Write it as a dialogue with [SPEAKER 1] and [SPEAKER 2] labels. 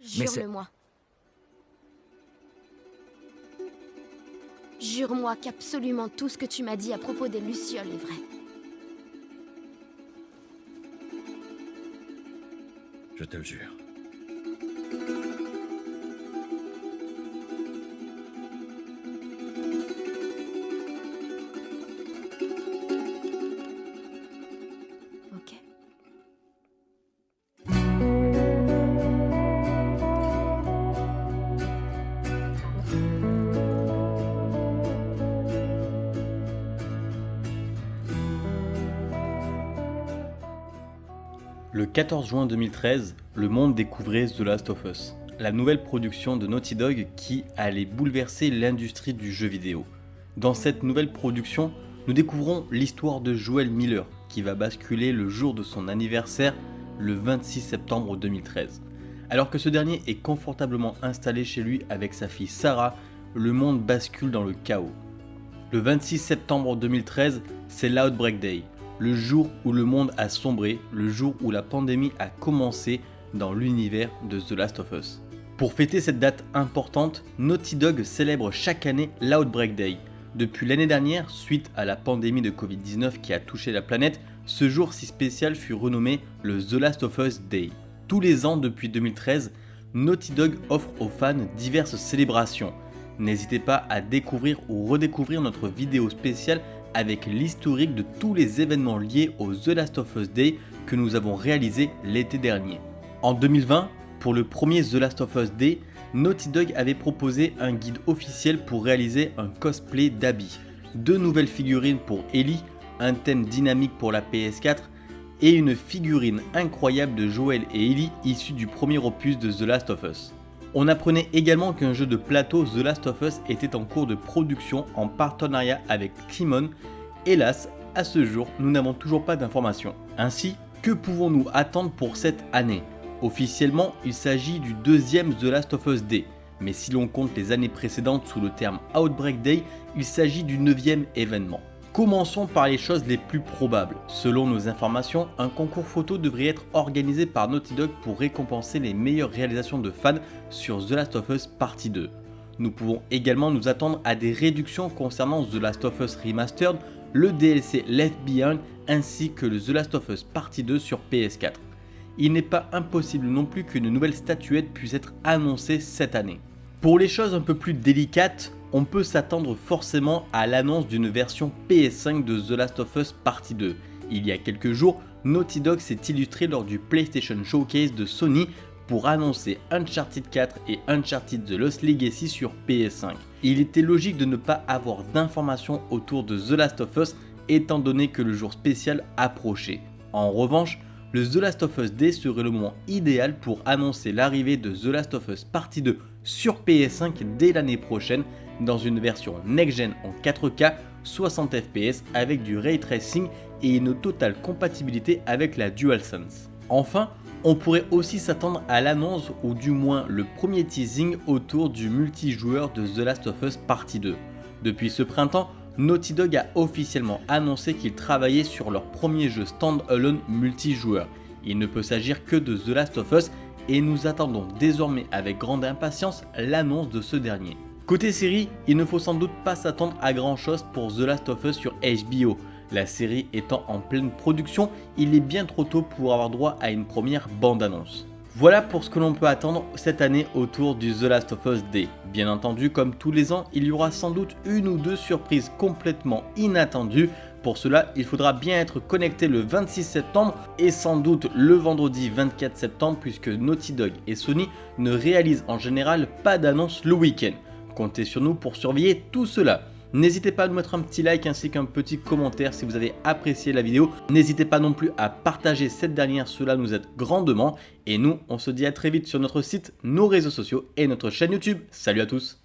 [SPEAKER 1] Jure-le-moi. Jure-moi qu'absolument tout ce que tu m'as dit à propos des Lucioles est vrai.
[SPEAKER 2] Je te le jure.
[SPEAKER 3] Le 14 juin 2013, le monde découvrait The Last of Us, la nouvelle production de Naughty Dog qui allait bouleverser l'industrie du jeu vidéo. Dans cette nouvelle production, nous découvrons l'histoire de Joel Miller qui va basculer le jour de son anniversaire le 26 septembre 2013. Alors que ce dernier est confortablement installé chez lui avec sa fille Sarah, le monde bascule dans le chaos. Le 26 septembre 2013, c'est l'Outbreak Day, le jour où le monde a sombré, le jour où la pandémie a commencé dans l'univers de The Last of Us. Pour fêter cette date importante, Naughty Dog célèbre chaque année l'Outbreak Day. Depuis l'année dernière, suite à la pandémie de Covid-19 qui a touché la planète, ce jour si spécial fut renommé le The Last of Us Day. Tous les ans depuis 2013, Naughty Dog offre aux fans diverses célébrations. N'hésitez pas à découvrir ou redécouvrir notre vidéo spéciale avec l'historique de tous les événements liés au The Last of Us Day que nous avons réalisé l'été dernier. En 2020, pour le premier The Last of Us Day, Naughty Dog avait proposé un guide officiel pour réaliser un cosplay d'Abby, deux nouvelles figurines pour Ellie, un thème dynamique pour la PS4 et une figurine incroyable de Joel et Ellie issue du premier opus de The Last of Us. On apprenait également qu'un jeu de plateau The Last of Us était en cours de production en partenariat avec Kimon. Hélas, à ce jour, nous n'avons toujours pas d'informations. Ainsi, que pouvons-nous attendre pour cette année? Officiellement, il s'agit du deuxième The Last of Us Day, mais si l'on compte les années précédentes sous le terme Outbreak Day, il s'agit du neuvième événement. Commençons par les choses les plus probables. Selon nos informations, un concours photo devrait être organisé par Naughty Dog pour récompenser les meilleures réalisations de fans sur The Last of Us Partie 2. Nous pouvons également nous attendre à des réductions concernant The Last of Us Remastered, le DLC Left Behind ainsi que le The Last of Us Partie 2 sur PS4. Il n'est pas impossible non plus qu'une nouvelle statuette puisse être annoncée cette année. Pour les choses un peu plus délicates, on peut s'attendre forcément à l'annonce d'une version PS5 de The Last of Us Partie 2. Il y a quelques jours, Naughty Dog s'est illustré lors du PlayStation Showcase de Sony pour annoncer Uncharted 4 et Uncharted The Lost Legacy sur PS5. Il était logique de ne pas avoir d'informations autour de The Last of Us étant donné que le jour spécial approchait. En revanche, le The Last of Us Day serait le moment idéal pour annoncer l'arrivée de The Last of Us Partie 2 sur PS5 dès l'année prochaine dans une version next-gen en 4K 60 fps avec du ray tracing et une totale compatibilité avec la DualSense. Enfin, on pourrait aussi s'attendre à l'annonce ou du moins le premier teasing autour du multijoueur de The Last of Us Partie 2. Depuis ce printemps, Naughty Dog a officiellement annoncé qu'ils travaillaient sur leur premier jeu stand-alone multijoueur. Il ne peut s'agir que de The Last of Us et nous attendons désormais avec grande impatience l'annonce de ce dernier. Côté série, il ne faut sans doute pas s'attendre à grand chose pour The Last of Us sur HBO. La série étant en pleine production, il est bien trop tôt pour avoir droit à une première bande-annonce. Voilà pour ce que l'on peut attendre cette année autour du The Last of Us Day. Bien entendu, comme tous les ans, il y aura sans doute une ou deux surprises complètement inattendues. Pour cela, il faudra bien être connecté le 26 septembre et sans doute le vendredi 24 septembre puisque Naughty Dog et Sony ne réalisent en général pas d'annonce le week-end. Comptez sur nous pour surveiller tout cela. N'hésitez pas à nous mettre un petit like ainsi qu'un petit commentaire si vous avez apprécié la vidéo. N'hésitez pas non plus à partager cette dernière, cela nous aide grandement. Et nous, on se dit à très vite sur notre site, nos réseaux sociaux et notre chaîne YouTube. Salut à tous